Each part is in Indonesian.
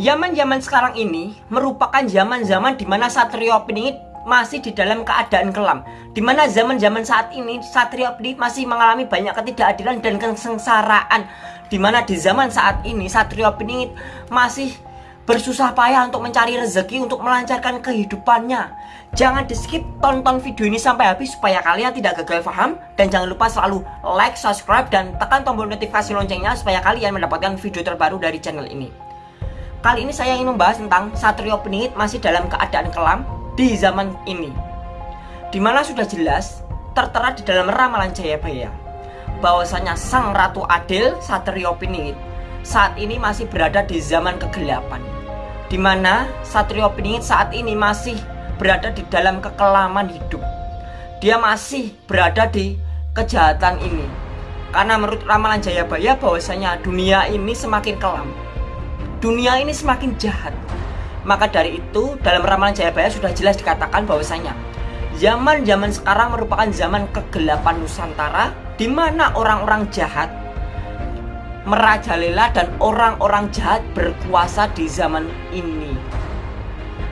Zaman-zaman sekarang ini merupakan zaman-zaman di mana Satrio Piningit masih di dalam keadaan kelam. Di mana zaman-zaman saat ini Satrio Piningit masih mengalami banyak ketidakadilan dan kesengsaraan. Di mana di zaman saat ini Satrio Piningit masih bersusah payah untuk mencari rezeki untuk melancarkan kehidupannya. Jangan di skip tonton video ini sampai habis supaya kalian tidak gagal paham dan jangan lupa selalu like, subscribe dan tekan tombol notifikasi loncengnya supaya kalian mendapatkan video terbaru dari channel ini. Kali ini saya ingin membahas tentang Satrio Peningit masih dalam keadaan kelam di zaman ini. Di mana sudah jelas tertera di dalam ramalan Jayabaya bahwasanya Sang Ratu Adil Satrio Peningit saat ini masih berada di zaman kegelapan. Di mana Satrio Peningit saat ini masih berada di dalam kekelaman hidup. Dia masih berada di kejahatan ini. Karena menurut ramalan Jayabaya bahwasanya dunia ini semakin kelam. Dunia ini semakin jahat. Maka dari itu dalam ramalan Jayabaya sudah jelas dikatakan bahwasanya zaman-zaman sekarang merupakan zaman kegelapan Nusantara di mana orang-orang jahat merajalela dan orang-orang jahat berkuasa di zaman ini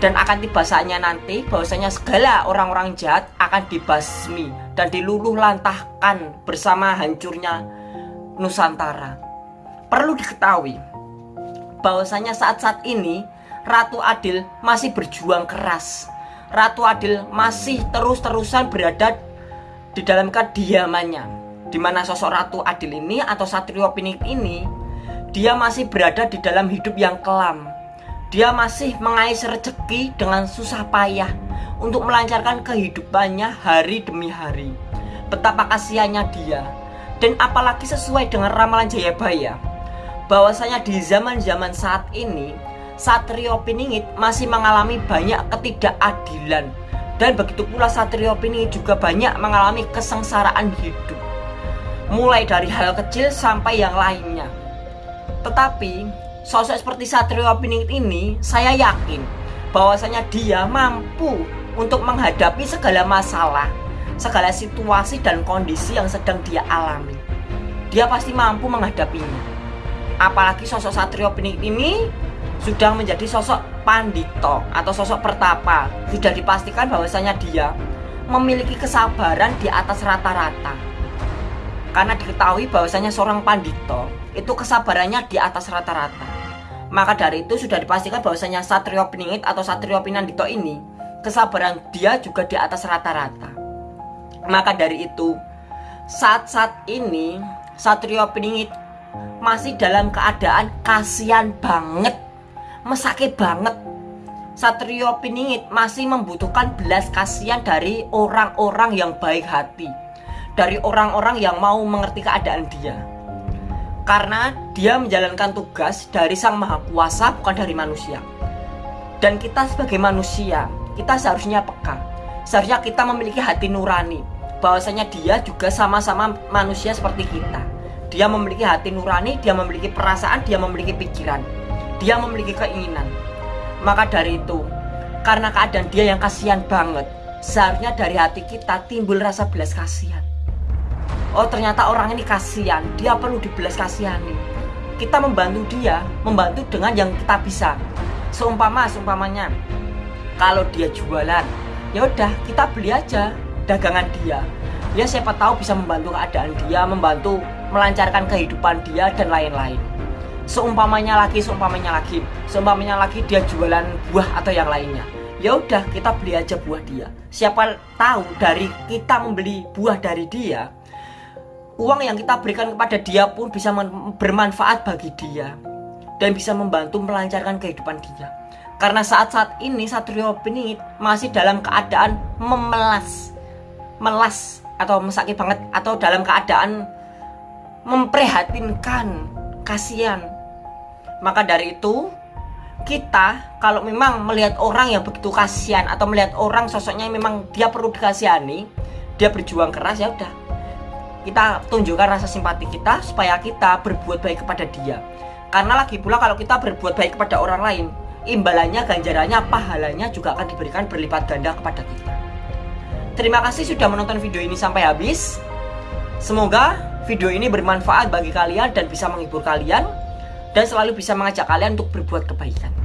dan akan tiba saatnya nanti bahwasanya segala orang-orang jahat akan dibasmi dan diluluh lantahkan bersama hancurnya Nusantara. Perlu diketahui bahwasanya saat-saat ini Ratu Adil masih berjuang keras. Ratu Adil masih terus-terusan berada di dalam kediamannya. Di mana sosok Ratu Adil ini atau Satrio Pinik ini dia masih berada di dalam hidup yang kelam dia masih mengais rezeki dengan susah payah untuk melancarkan kehidupannya hari demi hari. Betapa kasihannya dia. Dan apalagi sesuai dengan ramalan Jayabaya bahwasanya di zaman-zaman saat ini Satrio Piningit masih mengalami banyak ketidakadilan dan begitu pula Satrio Piningit juga banyak mengalami kesengsaraan hidup mulai dari hal kecil sampai yang lainnya tetapi sosok seperti Satrio Piningit ini saya yakin bahwasanya dia mampu untuk menghadapi segala masalah, segala situasi dan kondisi yang sedang dia alami. Dia pasti mampu menghadapinya. Apalagi sosok Satrio Piningit ini sudah menjadi sosok pandito atau sosok pertapa. Sudah dipastikan bahwasanya dia memiliki kesabaran di atas rata-rata. Karena diketahui bahwasanya seorang pandito itu kesabarannya di atas rata-rata. Maka dari itu sudah dipastikan bahwasanya Satrio Piningit atau Satrio Pinandito ini kesabaran dia juga di atas rata-rata. Maka dari itu saat-saat ini Satrio Piningit masih dalam keadaan kasihan banget, mesake banget. Satrio Piningit masih membutuhkan belas kasihan dari orang-orang yang baik hati, dari orang-orang yang mau mengerti keadaan dia karena dia menjalankan tugas dari Sang Maha Kuasa bukan dari manusia. Dan kita sebagai manusia, kita seharusnya peka. Seharusnya kita memiliki hati nurani. Bahwasanya dia juga sama-sama manusia seperti kita. Dia memiliki hati nurani, dia memiliki perasaan, dia memiliki pikiran. Dia memiliki keinginan. Maka dari itu, karena keadaan dia yang kasihan banget, seharusnya dari hati kita timbul rasa belas kasihan. Oh ternyata orang ini kasihan. Dia perlu dibelas kasihani. Kita membantu dia membantu dengan yang kita bisa. Seumpama seumpamanya kalau dia jualan ya udah kita beli aja dagangan dia. Ya siapa tahu bisa membantu keadaan dia membantu melancarkan kehidupan dia dan lain-lain. Seumpamanya lagi seumpamanya lagi. Seumpamanya lagi dia jualan buah atau yang lainnya. Ya udah kita beli aja buah dia. Siapa tahu dari kita membeli buah dari dia uang yang kita berikan kepada dia pun bisa bermanfaat bagi dia dan bisa membantu melancarkan kehidupan dia. Karena saat-saat ini Satrio Piningit masih dalam keadaan memelas, melas atau mesaki banget atau dalam keadaan memprihatinkan, kasihan. Maka dari itu kita kalau memang melihat orang yang begitu kasihan atau melihat orang sosoknya yang memang dia perlu dikasihani, dia berjuang keras ya udah. Kita tunjukkan rasa simpati kita supaya kita berbuat baik kepada dia. Karena lagi pula kalau kita berbuat baik kepada orang lain imbalannya, ganjarannya, pahalanya juga akan diberikan berlipat ganda kepada kita. Terima kasih sudah menonton video ini sampai habis. Semoga video ini bermanfaat bagi kalian dan bisa menghibur kalian dan selalu bisa mengajak kalian untuk berbuat kebaikan.